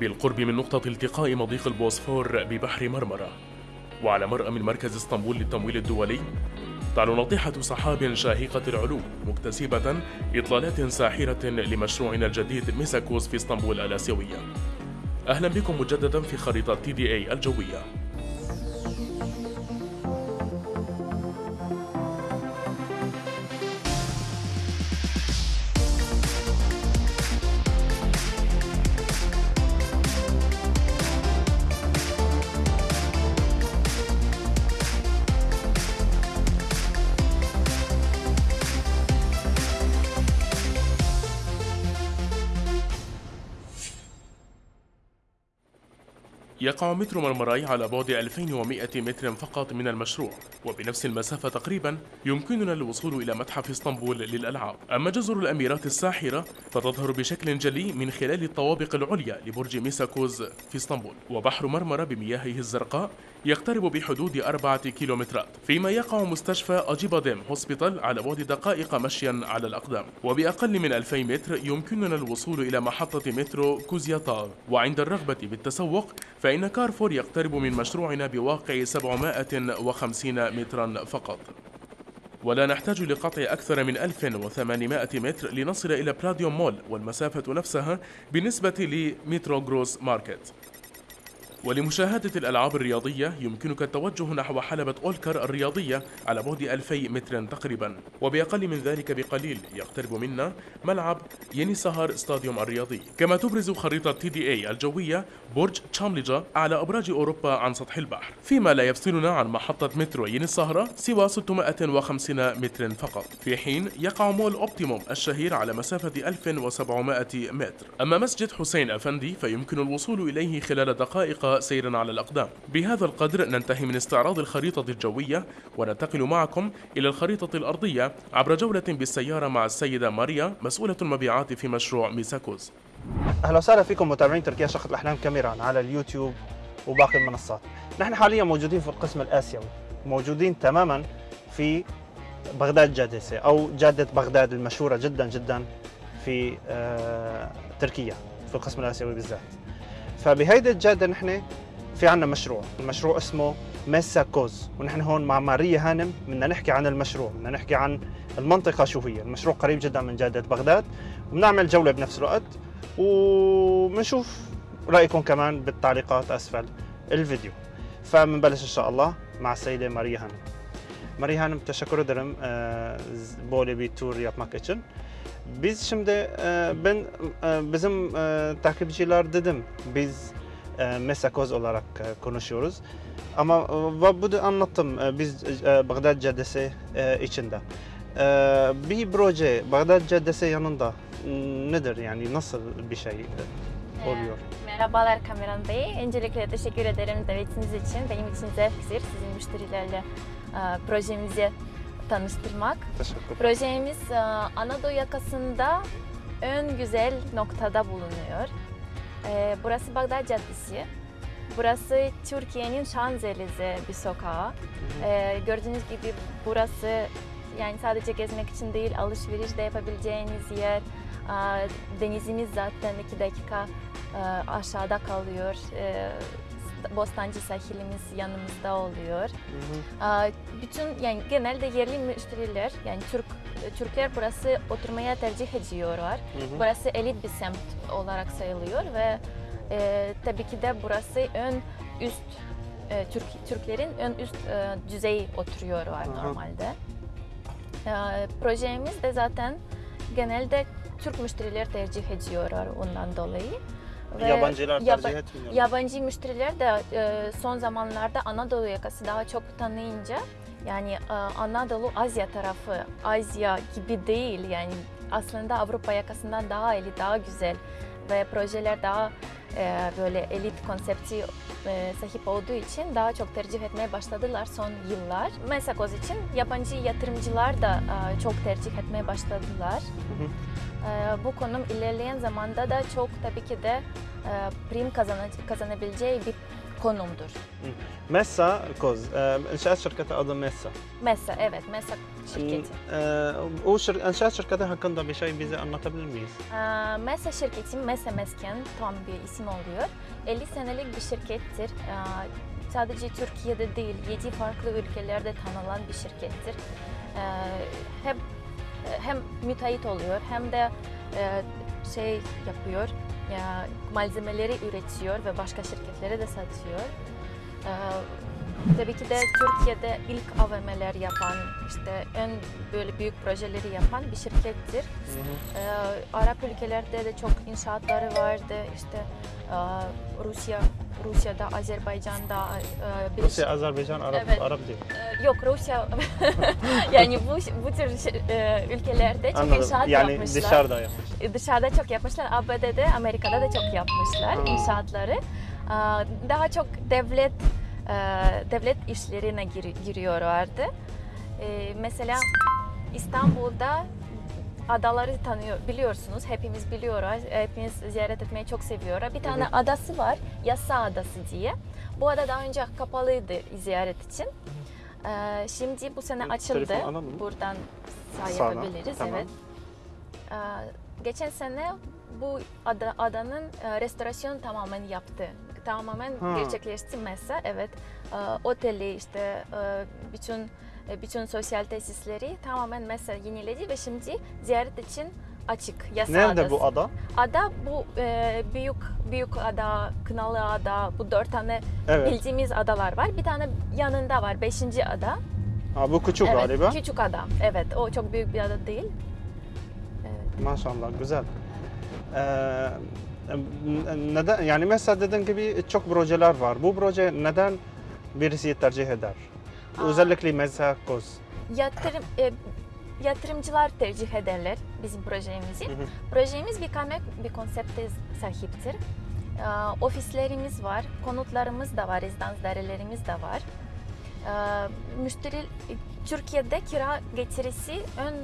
بالقرب من نقطة التقاء مضيق البوسفور ببحر مرمرة. وعلى مرأى من مركز اسطنبول للتمويل الدولي تعلو ناطحة سحاب شاهقة العلو مكتسبة إطلالات ساحرة لمشروعنا الجديد ميساكوس في اسطنبول الآسيوية. أهلا بكم مجددا في خريطة تي دي اي الجوية. يقع مترو مرمراي على بعد 2100 متر فقط من المشروع وبنفس المسافة تقريبا يمكننا الوصول إلى متحف إسطنبول للألعاب. أما جزر الأميرات الساحرة فتظهر بشكل جلي من خلال الطوابق العليا لبرج ميساكوز في إسطنبول. وبحر مرمرة بمياهه الزرقاء يقترب بحدود أربعة كيلومترات. فيما يقع مستشفى أجيباديم هوسبيتال على بعد دقائق مشيا على الأقدام. وبأقل من 2000 متر يمكننا الوصول إلى محطة مترو كوزياتار. وعند الرغبة بالتسوق فإن كارفور يقترب من مشروعنا بواقع 750 مترا فقط. ولا نحتاج لقطع أكثر من 1800 متر لنصل إلى بلاديوم مول والمسافة نفسها بالنسبة لمترو جروس ماركت. ولمشاهدة الألعاب الرياضية يمكنك التوجه نحو حلبة أولكر الرياضية على بعد 2000 متر تقريبا. وبأقل من ذلك بقليل يقترب منا ملعب يني سهر ستاديوم الرياضي. كما تبرز خريطة تي دي إي الجوية برج تشامليجا على أبراج أوروبا عن سطح البحر. فيما لا يفصلنا عن محطة مترو يني السهرة سوى 650 متر فقط. في حين يقع مول أوبتيموم الشهير على مسافة 1700 متر. أما مسجد حسين أفندي فيمكن الوصول إليه خلال دقائق سيرا على الأقدام بهذا القدر ننتهي من استعراض الخريطة الجوية وننتقل معكم إلى الخريطة الأرضية عبر جولة بالسيارة مع السيدة ماريا مسؤولة المبيعات في مشروع ميساكوز أهلا وسهلا فيكم متابعين تركيا شقة الأحلام كاميرا على اليوتيوب وباقي المنصات. نحن حاليا موجودين في القسم الآسيوي، موجودين تماما في بغداد جادسه أو جادة بغداد المشهورة جدا جدا في آه، تركيا في القسم الآسيوي بالذات. فبهيدي الجاده نحن في عنا مشروع، المشروع اسمه ميسا كوز ونحن هون مع ماريا هانم بدنا نحكي عن المشروع، بدنا نحكي عن المنطقة شو هي، المشروع قريب جدا من جاده بغداد. وبنعمل جولة بنفس الوقت. وبنشوف رأيكم كمان بالتعليقات أسفل الفيديو. فبنبلش إن شاء الله مع السيدة ماريا هانم. Hanım teşekkür ederim e, z- böyle bir tur yapmak için. Biz şimdi e, ben e, bizim e, takipçiler dedim biz Mesakoz olarak konuşuyoruz. Ama ve bu da anlattım biz Bağdat Caddesi içinde. Bir proje Bağdat Caddesi yanında nedir yani nasıl bir şey oluyor? Merhabalar Kameran Bey. Öncelikle teşekkür ederim davetiniz için. Benim için zevktir sizin müşterilerle projemizi tanıştırmak. Teşekkür. Projemiz e, Anadolu yakasında ön güzel noktada bulunuyor. E, Burası Bağdat Caddesi. Burası Türkiye'nin Şanzelize bir sokağı. E, Gördüğünüz gibi burası yani sadece gezmek için değil alışveriş de yapabileceğiniz yer. Denizimiz zaten iki dakika aşağıda kalıyor. E, Bostancı sahilimiz yanımızda oluyor. Hı hı. Bütün yani genelde yerli müşteriler yani Türk Türkler burası oturmaya tercih ediyorlar. Hı hı. Burası elit bir semt olarak sayılıyor ve e, tabii ki de burası ön üst e, Türk Türklerin ön üst e, düzey oturuyorlar Aha. normalde. E, projemiz de zaten genelde Türk müşteriler tercih ediyorlar ondan dolayı. Ve Yabancılar yaba- tercih etmiyor. Yabancı müşteriler de e, son zamanlarda Anadolu yakası daha çok tanıyınca yani e, Anadolu Asya tarafı Asya gibi değil yani aslında Avrupa yakasından daha elit, daha güzel ve projeler daha e, böyle elit konsepti e, sahip olduğu için daha çok tercih etmeye başladılar son yıllar. Mesakoz için yabancı yatırımcılar da e, çok tercih etmeye başladılar. Hı hı. E, bu konum ilerleyen zamanda da çok tabii ki de prim kazana- kazanabileceği bir konumdur. Messa Koz. İnşaat şirketi adı Messa. Mesa, evet Mesa şirketi. Ee, o şir inşaat şirketi hakkında bir şey bize anlatabilir miyiz? Mesa şirketi, Mesa Mesken tam bir isim oluyor. 50 senelik bir şirkettir. Sadece Türkiye'de değil, 7 farklı ülkelerde tanınan bir şirkettir. Hem hem müteahhit oluyor hem de e, şey yapıyor, ya malzemeleri üretiyor ve başka şirketlere de satıyor. Ee, Tabii ki de Türkiye'de ilk AVM'ler yapan, işte en böyle büyük projeleri yapan bir şirkettir. Ee, Arap ülkelerde de çok inşaatları vardı. İşte e, Rusya, Rusya'da, Azerbaycan'da, e, bir- Rusya, Azerbaycan, Arap, Evet. Arap değil. e, yok Rusya, yani bu bu tür şey- e, ülkelerde çok Anladım. inşaat Yani yapmışlar. dışarıda yapmış. E, Dışarıda çok yapmışlar. ABD'de, Amerika'da da çok yapmışlar Ha. inşaatları. Aa, Daha çok devlet e, devlet işlerine gir- giriyorlardı. E, Mesela İstanbul'da adaları tanıyor biliyorsunuz. Hepimiz biliyoruz. Hepimiz ziyaret etmeyi çok seviyoruz. Bir tane Hı adası var. Yassa Adası diye. Bu ada daha önce kapalıydı ziyaret için. E, Şimdi bu sene Evet, açıldı. Buradan sağ Sağdan, yapabiliriz. tamam. Evet. Ee, Geçen sene bu ada, adanın e, restorasyon tamamen yaptı. Tamamen Ha. gerçekleşti mesela. Evet. Ee, Oteli işte e, bütün e, bütün sosyal tesisleri tamamen mesela yeniledi ve şimdi ziyaret için açık. Yasa Nerede adası. bu ada? Ada bu e, büyük büyük ada, Kınalı ada, bu dört tane Evet. bildiğimiz adalar var. Bir tane yanında var, beşinci ada. Ha, bu küçük evet, galiba. küçük ada. Evet, o çok büyük bir ada değil. Evet. Maşallah güzel. Ee, neden yani mesela dediğin gibi çok projeler var. Bu proje neden birisi tercih eder? Aa. Özellikle mesela Koz. Yatırım e, yatırımcılar tercih ederler bizim projemizi. Hı hı. Projemiz bir kaynak bir konsepte sahiptir. Ee, ofislerimiz var, konutlarımız da var, rezidans dairelerimiz de var. Ee, müşteri Türkiye'de kira getirisi ön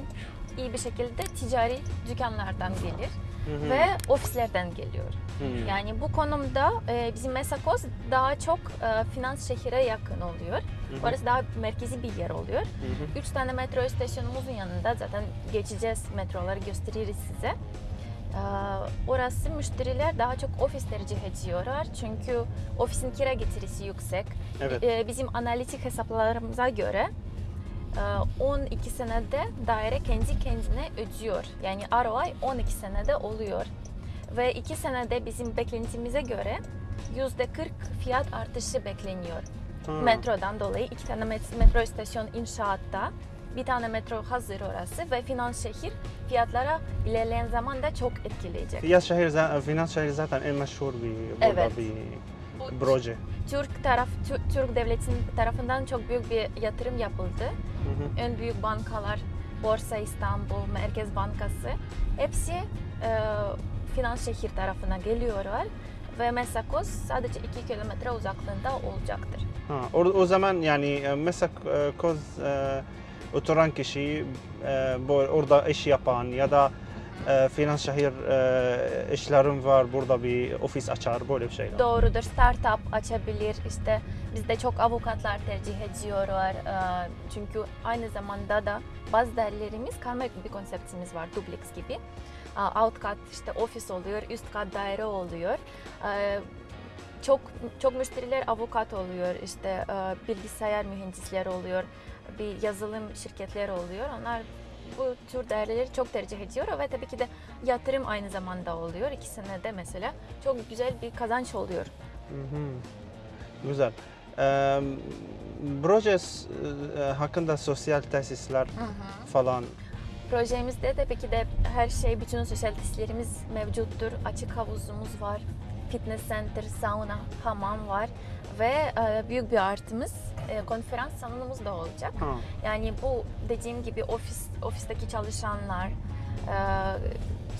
iyi bir şekilde ticari dükkanlardan gelir Hı ve ofislerden geliyor. Hı. Yani bu konumda e, bizim Mesakos daha çok e, finans şehire yakın oluyor. Hı hı. Orası daha merkezi bir yer oluyor. Hı hı. Üç tane metro istasyonumuzun yanında zaten geçeceğiz metroları gösteririz size. Ee, Orası müşteriler daha çok ofis tercih ediyorlar çünkü ofisin kira getirisi yüksek. Evet. Ee, Bizim analitik hesaplarımıza göre e, 12 senede daire kendi kendine ödüyor. Yani ROI 12 senede oluyor. Ve 2 senede bizim beklentimize göre %40 fiyat artışı bekleniyor. Ha. Metrodan dolayı iki tane met- metro istasyon inşaatta. Bir tane metro hazır orası ve finans şehir fiyatlara ilerleyen zamanda çok etkileyecek. Fiyat şehir, finans şehri zaten en meşhur bir burada Evet. bir Bu proje. Türk taraf Tü- Türk devletinin tarafından çok büyük bir yatırım yapıldı. Hı hı. En büyük bankalar Borsa İstanbul, Merkez Bankası hepsi e, finans şehir tarafına geliyorlar ve Mesakos sadece 2 kilometre uzaklığında olacaktır. Ha, o, o zaman yani e, mesela e, oturan kişi e, orada iş yapan ya da finans şehir e, işlerim var burada bir ofis açar böyle bir şeyler. Doğrudur. Startup açabilir. İşte bizde çok avukatlar tercih ediyorlar. Ee, Çünkü aynı zamanda da bazı değerlerimiz karmaşık bir konseptimiz var. Duplex gibi. Aa, Alt kat işte ofis oluyor, üst kat daire oluyor. Ee, Çok çok müşteriler avukat oluyor, işte e, bilgisayar mühendisleri oluyor, bir yazılım şirketleri oluyor. Onlar bu tür değerleri çok tercih ediyor ve tabii ki de yatırım aynı zamanda oluyor. İki senede mesela çok güzel bir kazanç oluyor. Hı hı. Güzel. E, proje hakkında sosyal tesisler falan Projemizde tabii ki de her şey, bütün sosyal tesislerimiz mevcuttur. Açık havuzumuz var, fitness center, sauna, hamam var ve büyük bir artımız e, konferans salonumuz da olacak. ha. Yani bu dediğim gibi ofis ofisteki çalışanlar, e,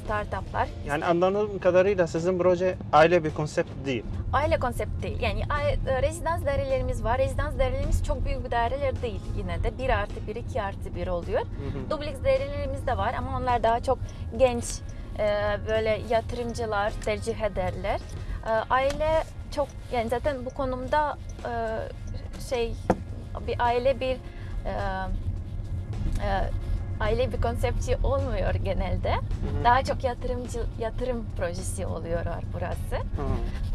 startuplar Yani anladığım kadarıyla sizin proje aile bir konsept değil. aile konsepti değil. Yani e, rezidans dairelerimiz var. Rezidans dairelerimiz çok büyük bir daireler değil yine de. 1 artı 1, 2 artı 1 oluyor. Hı hı. Dubleks dairelerimiz de var ama onlar daha çok genç e, böyle yatırımcılar tercih ederler. E, aile çok yani zaten bu konumda e, şey bir aile bir e, e, aile bir konsepti olmuyor genelde. hı. Daha çok yatırımcı yatırım projesi oluyor burası. Hı.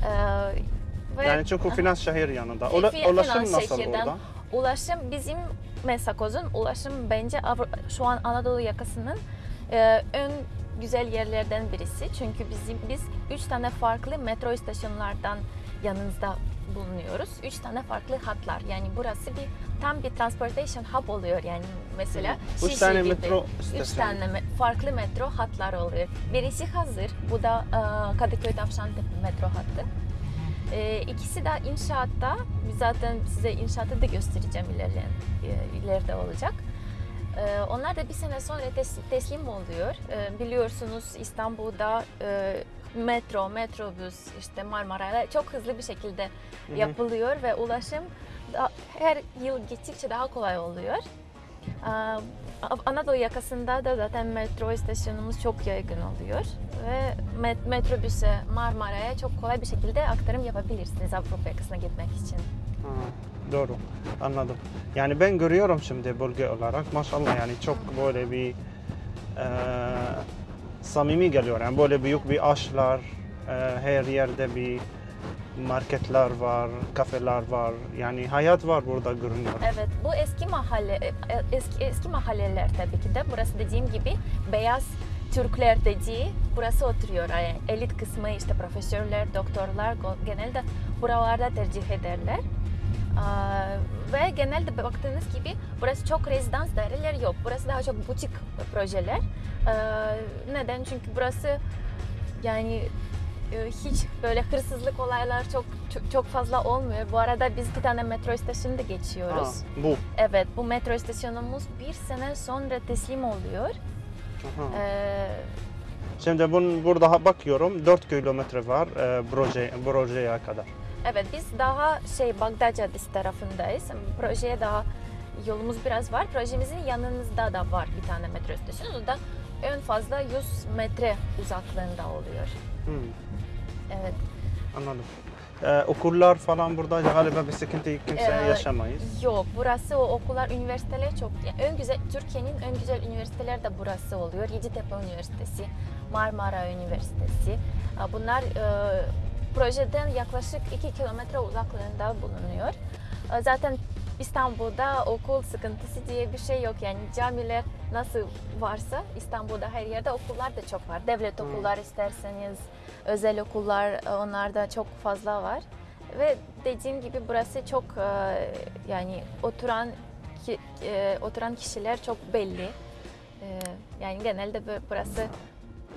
E, ve Yani çünkü finans şehir yanında. Ula, ulaşım nasıl şehirden. orada? ulaşım bizim Mesakoz'un ulaşım bence şu an Anadolu yakasının e, ön güzel yerlerden birisi. Çünkü bizim biz üç tane farklı metro istasyonlardan yanınızda bulunuyoruz. Üç tane farklı hatlar. Yani burası bir tam bir transportation hub oluyor yani mesela. Üç Şişli tane gibi. metro Üç tane me- farklı metro hatlar oluyor. Birisi hazır. Bu da e, Kadıköy Tavşantepe metro hattı. E, ikisi de inşaatta. Zaten size inşaatı da göstereceğim ilerleyen, e, ileride olacak. E, onlar da bir sene sonra tes- teslim oluyor. E, biliyorsunuz İstanbul'da e, metro, metrobüs, işte Marmara'yla çok hızlı bir şekilde Hı hı. yapılıyor ve ulaşım da, her yıl gittikçe daha kolay oluyor. Aa, Anadolu yakasında da zaten metro istasyonumuz çok yaygın oluyor ve met- metrobüse, Marmara'ya çok kolay bir şekilde aktarım yapabilirsiniz Avrupa yakasına gitmek için. Ha, doğru. Anladım. Yani ben görüyorum şimdi bölge olarak maşallah yani çok böyle bir e, samimi geliyor. Yani böyle büyük bir ağaçlar, e, her yerde bir marketler var, kafeler var. Yani hayat var burada görünüyor. Evet, bu eski mahalle e, eski eski mahalleler tabii ki de. Burası dediğim gibi beyaz Türkler dediği burası oturuyor. Yani elit kısmı işte profesörler, doktorlar genelde buralarda tercih ederler. Aa, ve genelde baktığınız gibi burası çok rezidans daireler yok. Burası daha çok butik projeler. Aa, neden? Çünkü burası yani e, hiç böyle hırsızlık olaylar çok çok, çok fazla olmuyor. Bu arada biz bir tane metro istasyonu da geçiyoruz. Ha, bu. Evet, bu metro istasyonumuz bir sene sonra teslim oluyor. Aha. Ee, Şimdi bun, burada bakıyorum 4 kilometre var e, proje, projeye kadar. Evet, biz daha şey Bagdad Caddesi tarafındayız. Projeye daha yolumuz biraz var. Projemizin yanınızda da var bir tane metro istasyonu. O da en fazla 100 metre uzaklığında oluyor. Hmm, Evet. anladım. E, okullar falan burada galiba bir sıkıntı kimse Ee, yaşamayız. Yok, burası o okullar, üniversiteler çok. Yani en güzel Türkiye'nin en güzel üniversiteler de burası oluyor. Yeditepe Üniversitesi, Marmara Üniversitesi. Bunlar e, projeden yaklaşık 2 kilometre uzaklığında bulunuyor. E, Zaten İstanbul'da okul sıkıntısı diye bir şey yok. Yani camiler nasıl varsa İstanbul'da her yerde okullar da çok var. Devlet Hmm. okullar isterseniz, özel okullar e, onlarda çok fazla var. Ve dediğim gibi burası çok e, yani oturan ki, e, oturan kişiler çok belli. Yani genelde bu- burası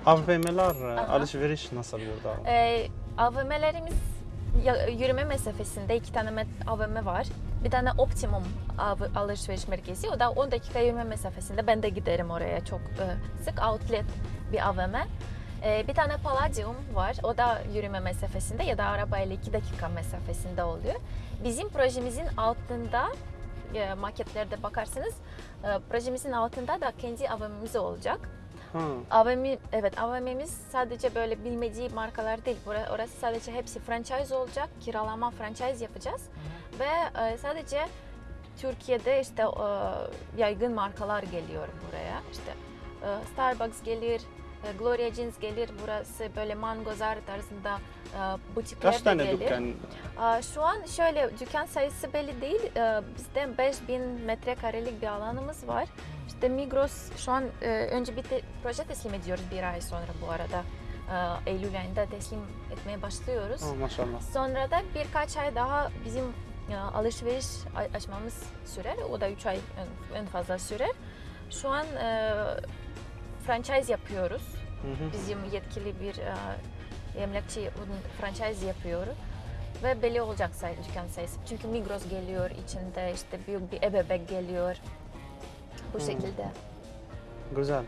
AVM'ler, alışveriş nasıl burada? e, AVM'lerimiz yürüme mesafesinde iki tane AVM var. Bir tane Optimum alışveriş merkezi. O da 10 dakika yürüme mesafesinde. Ben de giderim oraya çok e, sık. Outlet bir AVM. E, bir tane Palladium var. O da yürüme mesafesinde ya da arabayla 2 dakika mesafesinde oluyor. Bizim projemizin altında e, maketlerde bakarsanız projemizin altında da kendi AVM'miz olacak. Ha, AVM, evet AVM'miz sadece böyle bilmediği markalar değil. Orası sadece hepsi franchise olacak. Kiralama franchise yapacağız. Ve e, sadece Türkiye'de işte e, yaygın markalar geliyor buraya. İşte e, Starbucks gelir, e, Gloria Jeans gelir. Burası böyle Mangozar tarzında e, butikler kaç tane gelir. dükkan? Aa, Şu an şöyle dükkan sayısı belli değil. Ee, Bizde 5000 metrekarelik bir alanımız var. İşte Migros şu an e, önce bir te- proje teslim ediyoruz bir ay sonra bu arada. Ee, Eylül ayında teslim etmeye başlıyoruz. Ha, maşallah. Sonra da birkaç ay daha bizim e, alışveriş açmamız sürer. O da 3 ay en- en fazla sürer. Şu an e, franchise yapıyoruz Hı hı. bizim yetkili bir e, emlakçı franchise yapıyor ve belli olacak sayı dükkan sayısı. Çünkü Migros geliyor içinde işte büyük bir ebebek geliyor. Bu Hmm. şekilde. Güzel.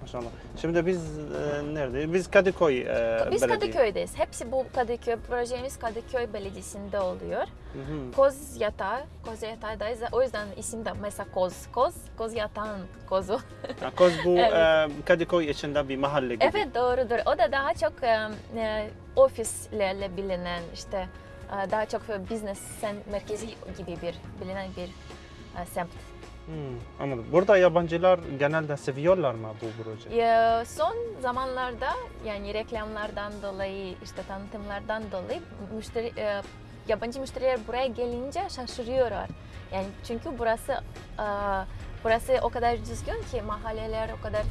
Maşallah. Şimdi biz e, nerede? Biz Kadıköy e, Biz belediye. Kadıköy'deyiz. Hepsi bu Kadıköy, projemiz Kadıköy Belediyesi'nde oluyor. Hı hı. Koz yatağı, koz yatağındayız. O yüzden isim de mesela koz, koz, koz yatağın kozu. Ha, Koz bu Evet. e, Kadıköy içinde bir mahalle gibi. evet doğrudur. O da daha çok e, e, ofislerle bilinen işte e, daha çok business merkezi gibi bir bilinen bir e, semt. Hmm, anladım. Burada yabancılar genelde seviyorlar mı bu projeyi? Ya, son zamanlarda yani reklamlardan dolayı işte tanıtımlardan dolayı müşteri e, yabancı müşteriler buraya gelince şaşırıyorlar. Yani çünkü burası e, burası o kadar düzgün ki mahalleler o kadar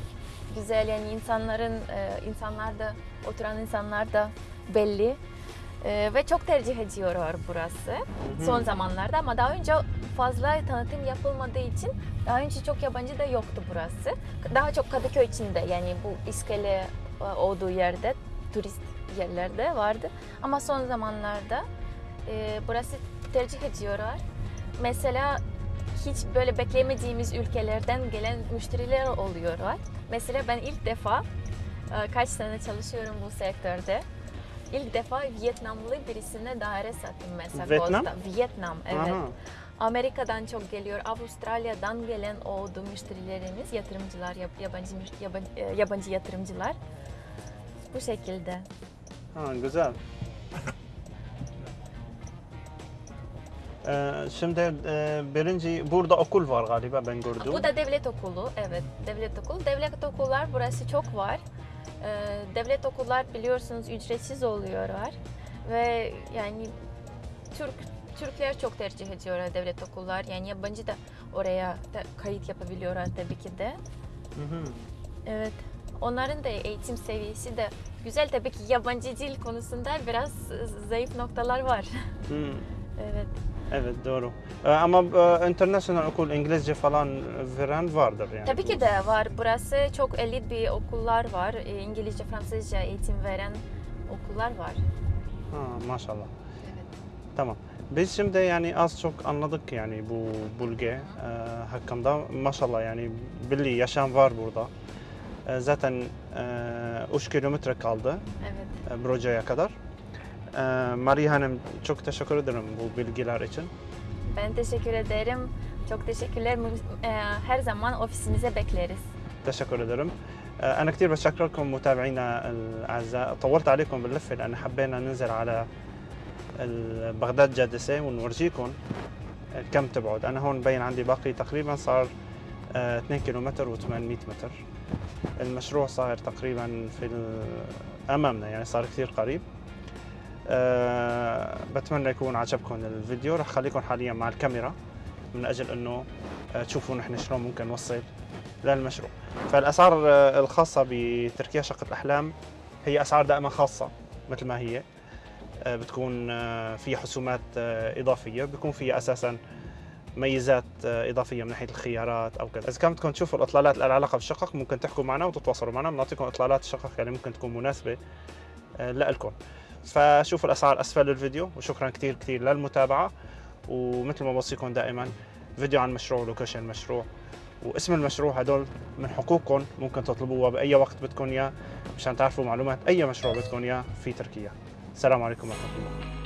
güzel yani insanların e, insanlar da oturan insanlar da belli. E, ve çok tercih ediyorlar burası son zamanlarda ama daha önce fazla tanıtım yapılmadığı için daha önce çok yabancı da yoktu burası. Daha çok Kadıköy içinde yani bu iskele e, olduğu yerde turist yerlerde vardı. Ama son zamanlarda e, burası tercih ediyorlar. Mesela hiç böyle beklemediğimiz ülkelerden gelen müşteriler oluyorlar. Mesela ben ilk defa e, kaç sene çalışıyorum bu sektörde. İlk defa Vietnamlı birisine daire sattım mesela Vietnam? Vietnam, evet. Aha. Amerika'dan çok geliyor, Avustralya'dan gelen oldu müşterilerimiz, yatırımcılar, yab- yabancı yabancı, e, yabancı yatırımcılar. Bu şekilde. Ha, güzel. Ee, şimdi e, birinci burada okul var galiba ben gördüm. Bu da devlet okulu, evet devlet okulu. Devlet okullar burası çok var. Ee, devlet okullar biliyorsunuz ücretsiz oluyorlar ve yani Türk Türkler çok tercih ediyorlar devlet okullar. Yani yabancı da oraya da kayıt yapabiliyorlar tabii ki de. Hı hı. Evet. Onların da eğitim seviyesi de güzel. Tabii ki yabancı dil konusunda biraz zayıf noktalar var. Hı. evet. Evet doğru. Ee, ama e, international okul İngilizce falan veren vardır yani. Tabii ki de var. Burası çok elit bir okullar var. E, İngilizce, Fransızca eğitim veren okullar var. Ha, maşallah. Evet. Tamam. Biz şimdi yani az çok anladık yani bu bölge e, hakkında. Maşallah yani belli yaşam var burada. E, zaten e, 3 kilometre kaldı Evet. e, projeye kadar. Maria Hanım çok teşekkür ederim bu bilgiler için. Ben teşekkür ederim. Çok teşekkürler. E, Her zaman ofisinize bekleriz. تشكر ادرم أنا كثير بشكركم متابعينا الاعزاء طولت عليكم باللفه لأن حبينا ننزل على بغداد جادسه ونورجيكم كم تبعد أنا هون مبين عندي باقي تقريبا صار آه، 2 كيلومتر و800 متر المشروع صار تقريبا في امامنا يعني صار كثير قريب أه بتمنى يكون عجبكم الفيديو. رح خليكم حاليا مع الكاميرا من أجل إنه آه، تشوفوا نحن شلون ممكن نوصل للمشروع. فالأسعار آه، الخاصة بتركيا شقة الأحلام هي أسعار دائما خاصة مثل ما هي. آه، بتكون في حسومات إضافية بيكون فيها أساسا ميزات إضافية من ناحية الخيارات أو كذا. إذا كان بدكم تشوفوا الإطلالات اللي علاقة بالشقق ممكن تحكوا معنا وتتواصلوا معنا. بنعطيكم إطلالات الشقق اللي ممكن تكون مناسبة لكم فشوفوا الأسعار أسفل الفيديو وشكرا كثير كثير للمتابعة. ومثل ما بوصيكم دائما فيديو عن مشروع ولوكيشن المشروع واسم المشروع هدول من حقوقكم ممكن تطلبوها بأي وقت بدكم إياه مشان تعرفوا معلومات أي مشروع بدكم إياه في تركيا. السلام عليكم ورحمة الله.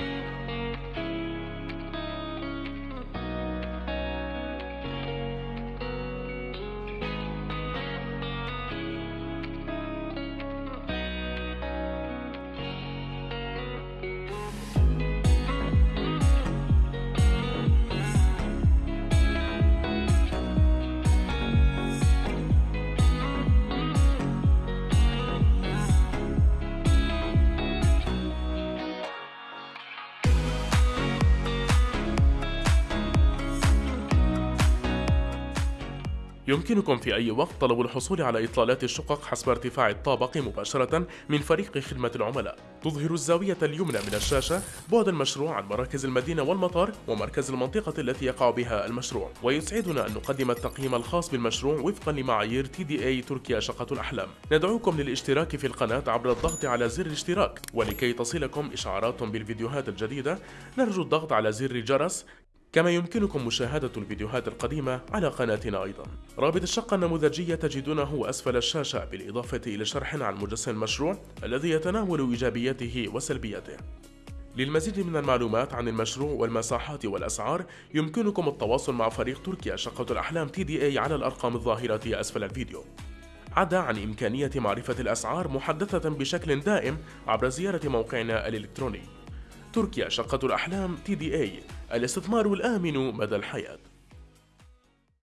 يمكنكم في أي وقت طلب الحصول على إطلالات الشقق حسب ارتفاع الطابق مباشرة من فريق خدمة العملاء. تظهر الزاوية اليمنى من الشاشة بعد المشروع عن مراكز المدينة والمطار ومركز المنطقة التي يقع بها المشروع. ويسعدنا أن نقدم التقييم الخاص بالمشروع وفقا لمعايير تي دي اي تركيا شقة الأحلام. ندعوكم للاشتراك في القناة عبر الضغط على زر الاشتراك. ولكي تصلكم إشعارات بالفيديوهات الجديدة نرجو الضغط على زر جرس كما يمكنكم مشاهدة الفيديوهات القديمة على قناتنا أيضا. رابط الشقة النموذجية تجدونه أسفل الشاشة بالإضافة إلى شرح عن مجسم المشروع الذي يتناول إيجابياته وسلبياته للمزيد من المعلومات عن المشروع والمساحات والأسعار يمكنكم التواصل مع فريق تركيا شقة الأحلام تي دي اي على الأرقام الظاهرة أسفل الفيديو. عدا عن إمكانية معرفة الأسعار محدثة بشكل دائم عبر زيارة موقعنا الإلكتروني. تركيا شقة الأحلام تي دي اي الاستثمار الآمن مدى الحياة.